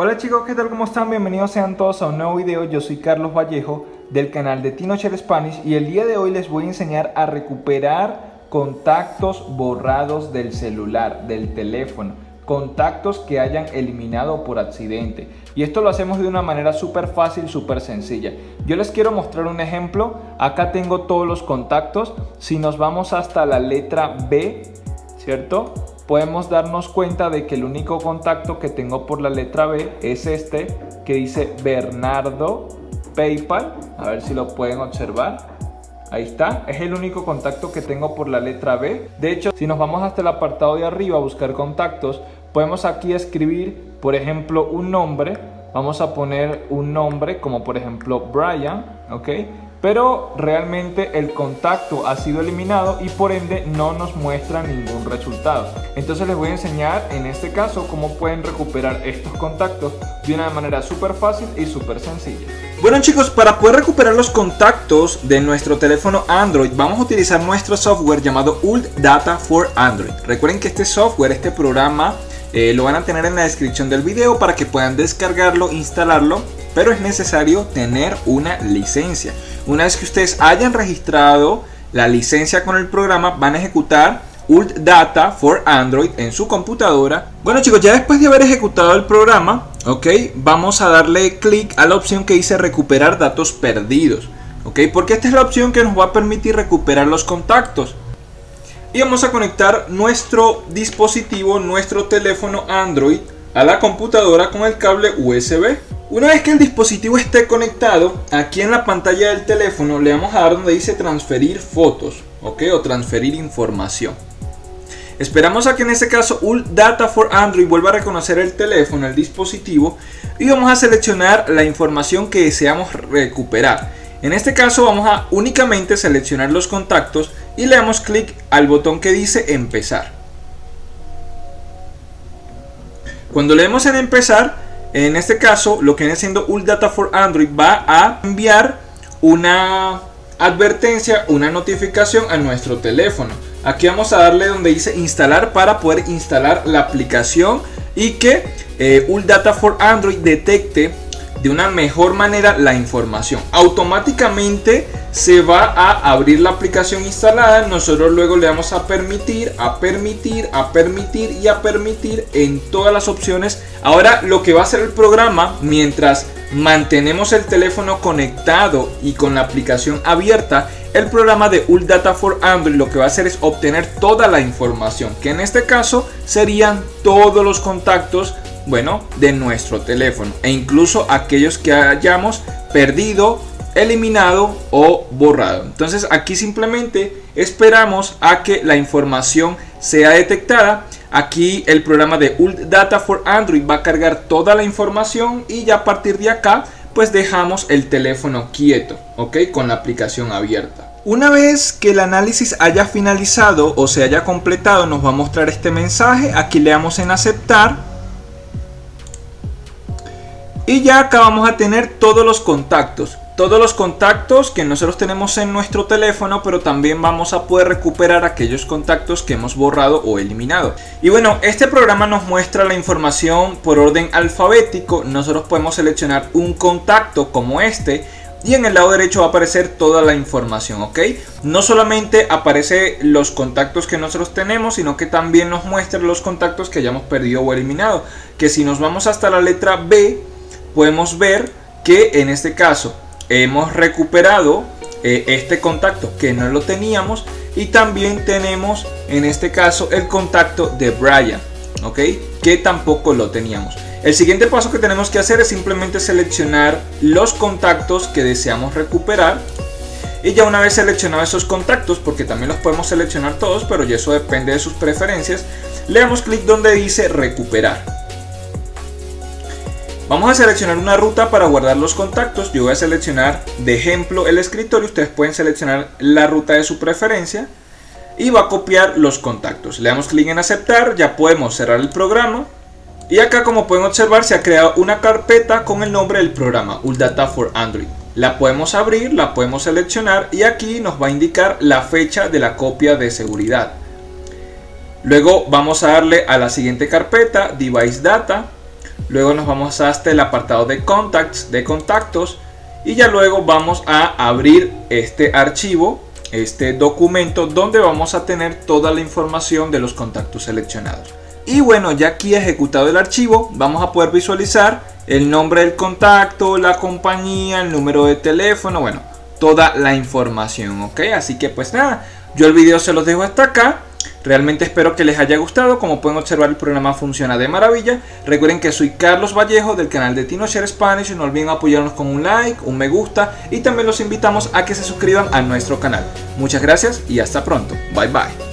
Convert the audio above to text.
Hola chicos, ¿qué tal? ¿Cómo están? Bienvenidos sean todos a un nuevo video. Yo soy Carlos Vallejo del canal de Tinocher Spanish y el día de hoy les voy a enseñar a recuperar contactos borrados del celular, del teléfono contactos que hayan eliminado por accidente y esto lo hacemos de una manera súper fácil, súper sencilla yo les quiero mostrar un ejemplo acá tengo todos los contactos si nos vamos hasta la letra B ¿cierto? Podemos darnos cuenta de que el único contacto que tengo por la letra B es este que dice Bernardo Paypal. A ver si lo pueden observar. Ahí está, es el único contacto que tengo por la letra B. De hecho, si nos vamos hasta el apartado de arriba a buscar contactos, podemos aquí escribir, por ejemplo, un nombre. Vamos a poner un nombre como por ejemplo Brian, ¿ok? Pero realmente el contacto ha sido eliminado y por ende no nos muestra ningún resultado. Entonces les voy a enseñar en este caso cómo pueden recuperar estos contactos de una manera súper fácil y súper sencilla. Bueno chicos, para poder recuperar los contactos de nuestro teléfono Android vamos a utilizar nuestro software llamado Ult Data for Android. Recuerden que este software, este programa, eh, lo van a tener en la descripción del video para que puedan descargarlo, instalarlo pero es necesario tener una licencia. Una vez que ustedes hayan registrado la licencia con el programa, van a ejecutar Ult Data for Android en su computadora. Bueno chicos, ya después de haber ejecutado el programa, ok, vamos a darle clic a la opción que dice recuperar datos perdidos. Ok, porque esta es la opción que nos va a permitir recuperar los contactos. Y vamos a conectar nuestro dispositivo, nuestro teléfono Android a la computadora con el cable USB. Una vez que el dispositivo esté conectado, aquí en la pantalla del teléfono le vamos a dar donde dice transferir fotos, ¿ok? O transferir información. Esperamos a que en este caso Ult Data for Android vuelva a reconocer el teléfono, el dispositivo y vamos a seleccionar la información que deseamos recuperar. En este caso vamos a únicamente seleccionar los contactos y le damos clic al botón que dice empezar. Cuando leemos en empezar en este caso, lo que viene siendo Data for Android va a enviar una advertencia, una notificación a nuestro teléfono. Aquí vamos a darle donde dice instalar para poder instalar la aplicación y que eh, Data for Android detecte de una mejor manera la información. Automáticamente se va a abrir la aplicación instalada. Nosotros luego le vamos a permitir, a permitir, a permitir y a permitir en todas las opciones. Ahora lo que va a hacer el programa mientras mantenemos el teléfono conectado y con la aplicación abierta, el programa de Ult Data for Android lo que va a hacer es obtener toda la información, que en este caso serían todos los contactos bueno, de nuestro teléfono e incluso aquellos que hayamos perdido, eliminado o borrado. Entonces aquí simplemente esperamos a que la información sea detectada. Aquí el programa de Ult Data for Android va a cargar toda la información y ya a partir de acá pues dejamos el teléfono quieto, ¿ok? Con la aplicación abierta. Una vez que el análisis haya finalizado o se haya completado nos va a mostrar este mensaje. Aquí le damos en aceptar y ya acá vamos a tener todos los contactos. Todos los contactos que nosotros tenemos en nuestro teléfono, pero también vamos a poder recuperar aquellos contactos que hemos borrado o eliminado. Y bueno, este programa nos muestra la información por orden alfabético. Nosotros podemos seleccionar un contacto como este y en el lado derecho va a aparecer toda la información, ¿ok? No solamente aparece los contactos que nosotros tenemos, sino que también nos muestra los contactos que hayamos perdido o eliminado. Que si nos vamos hasta la letra B, podemos ver que en este caso hemos recuperado eh, este contacto que no lo teníamos y también tenemos en este caso el contacto de Brian, ¿ok? Que tampoco lo teníamos. El siguiente paso que tenemos que hacer es simplemente seleccionar los contactos que deseamos recuperar y ya una vez seleccionados esos contactos, porque también los podemos seleccionar todos, pero ya eso depende de sus preferencias, le damos clic donde dice recuperar. Vamos a seleccionar una ruta para guardar los contactos. Yo voy a seleccionar de ejemplo el escritorio. Ustedes pueden seleccionar la ruta de su preferencia. Y va a copiar los contactos. Le damos clic en aceptar. Ya podemos cerrar el programa. Y acá como pueden observar se ha creado una carpeta con el nombre del programa. Data for Android. La podemos abrir, la podemos seleccionar y aquí nos va a indicar la fecha de la copia de seguridad. Luego vamos a darle a la siguiente carpeta, Device Data luego nos vamos hasta el apartado de contacts, de contactos y ya luego vamos a abrir este archivo, este documento donde vamos a tener toda la información de los contactos seleccionados. Y bueno, ya aquí ejecutado el archivo, vamos a poder visualizar el nombre del contacto, la compañía, el número de teléfono, bueno, toda la información, ¿ok? Así que pues nada, yo el video se los dejo hasta acá. Realmente espero que les haya gustado, como pueden observar el programa funciona de maravilla. Recuerden que soy Carlos Vallejo del canal de TinoShare Spanish, no olviden apoyarnos con un like, un me gusta y también los invitamos a que se suscriban a nuestro canal. Muchas gracias y hasta pronto. Bye bye.